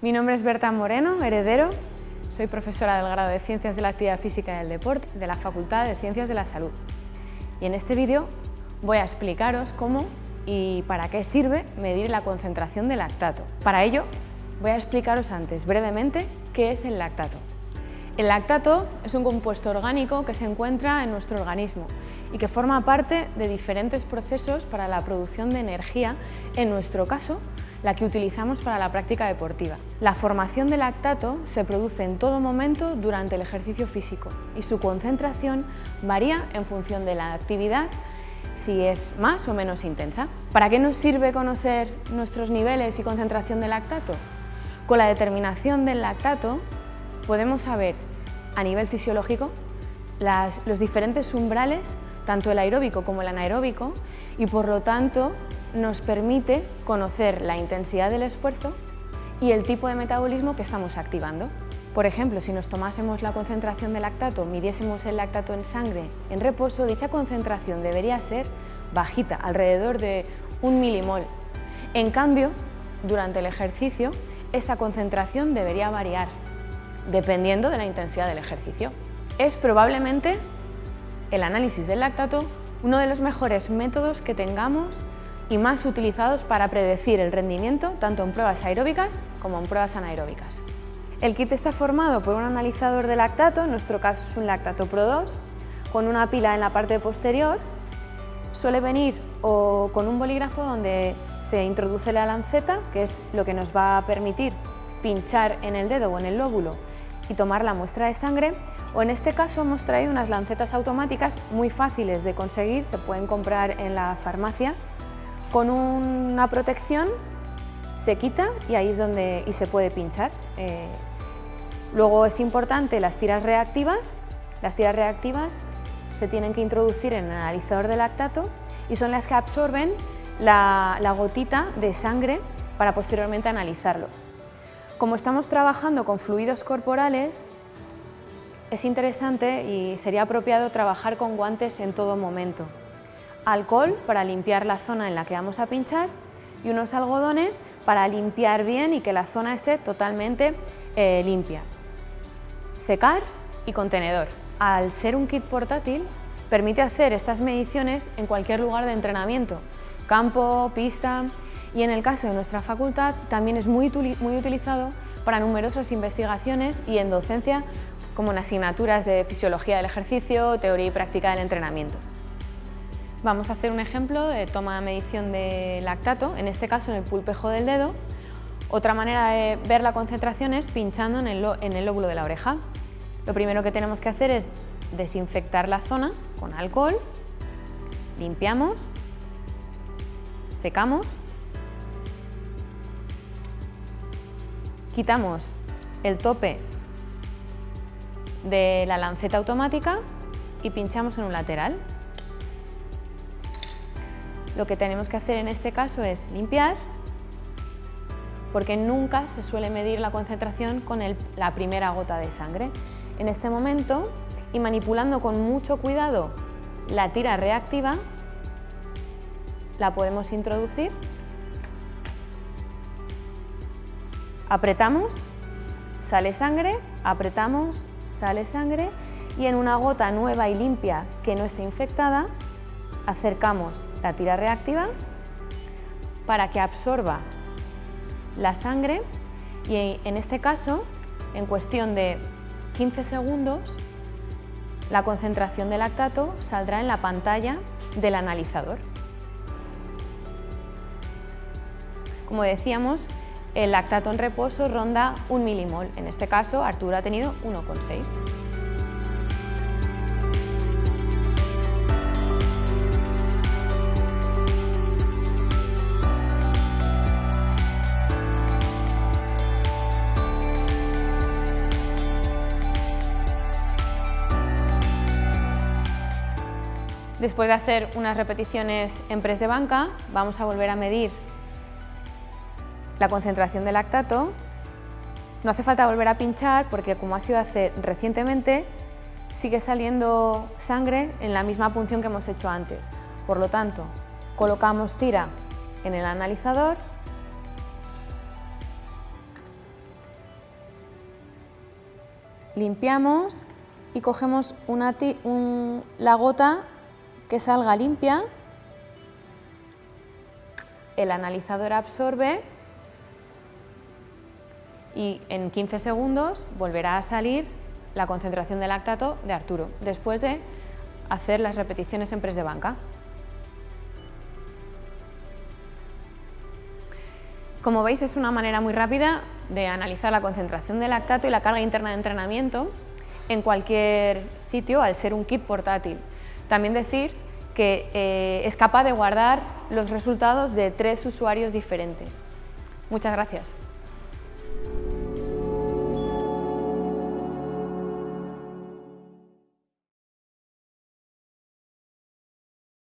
Mi nombre es Berta Moreno, heredero. Soy profesora del grado de Ciencias de la Actividad Física y del Deporte de la Facultad de Ciencias de la Salud. Y en este vídeo voy a explicaros cómo y para qué sirve medir la concentración de lactato. Para ello, voy a explicaros antes brevemente qué es el lactato. El lactato es un compuesto orgánico que se encuentra en nuestro organismo y que forma parte de diferentes procesos para la producción de energía, en nuestro caso, la que utilizamos para la práctica deportiva. La formación de lactato se produce en todo momento durante el ejercicio físico y su concentración varía en función de la actividad si es más o menos intensa. ¿Para qué nos sirve conocer nuestros niveles y concentración de lactato? Con la determinación del lactato podemos saber a nivel fisiológico los diferentes umbrales, tanto el aeróbico como el anaeróbico, y por lo tanto nos permite conocer la intensidad del esfuerzo y el tipo de metabolismo que estamos activando. Por ejemplo, si nos tomásemos la concentración de lactato, midiésemos el lactato en sangre en reposo, dicha concentración debería ser bajita, alrededor de un milimol. En cambio, durante el ejercicio, esta concentración debería variar, dependiendo de la intensidad del ejercicio. Es probablemente el análisis del lactato uno de los mejores métodos que tengamos y más utilizados para predecir el rendimiento tanto en pruebas aeróbicas como en pruebas anaeróbicas. El kit está formado por un analizador de lactato, en nuestro caso es un lactato Pro 2, con una pila en la parte posterior. Suele venir o con un bolígrafo donde se introduce la lanceta, que es lo que nos va a permitir pinchar en el dedo o en el lóbulo y tomar la muestra de sangre o en este caso hemos traído unas lancetas automáticas muy fáciles de conseguir, se pueden comprar en la farmacia con una protección se quita y ahí es donde y se puede pinchar. Eh, luego es importante las tiras reactivas, las tiras reactivas se tienen que introducir en el analizador de lactato y son las que absorben la gotita de sangre para posteriormente analizarlo. Como estamos trabajando con fluidos corporales, es interesante y sería apropiado trabajar con guantes en todo momento. Alcohol para limpiar la zona en la que vamos a pinchar y unos algodones para limpiar bien y que la zona esté totalmente eh, limpia. Secar y contenedor. Al ser un kit portátil, permite hacer estas mediciones en cualquier lugar de entrenamiento, campo, pista, y en el caso de nuestra facultad también es muy, muy utilizado para numerosas investigaciones y en docencia como en asignaturas de fisiología del ejercicio, teoría y práctica del entrenamiento. Vamos a hacer un ejemplo de toma de medición de lactato, en este caso en el pulpejo del dedo. Otra manera de ver la concentración es pinchando en el, en el lóbulo de la oreja. Lo primero que tenemos que hacer es desinfectar la zona con alcohol, limpiamos, secamos quitamos el tope de la lanceta automática y pinchamos en un lateral. Lo que tenemos que hacer en este caso es limpiar, porque nunca se suele medir la concentración con la primera gota de sangre. En este momento, y manipulando con mucho cuidado la tira reactiva, la podemos introducir Apretamos, sale sangre, apretamos, sale sangre y en una gota nueva y limpia que no esté infectada, acercamos la tira reactiva para que absorba la sangre y en este caso, en cuestión de 15 segundos, la concentración de lactato saldrá en la pantalla del analizador. Como decíamos, el lactato en reposo ronda un milimol, en este caso Arturo ha tenido 1,6. Después de hacer unas repeticiones en press de banca, vamos a volver a medir la concentración de lactato. No hace falta volver a pinchar porque como ha sido hace recientemente, sigue saliendo sangre en la misma punción que hemos hecho antes. Por lo tanto, colocamos tira en el analizador limpiamos y cogemos una la gota que salga limpia, el analizador absorbe y en 15 segundos volverá a salir la concentración de lactato de Arturo, después de hacer las repeticiones en press de banca. Como veis es una manera muy rápida de analizar la concentración de lactato y la carga interna de entrenamiento en cualquier sitio al ser un kit portátil. También decir que eh, es capaz de guardar los resultados de tres usuarios diferentes. Muchas gracias.